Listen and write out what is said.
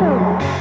Two.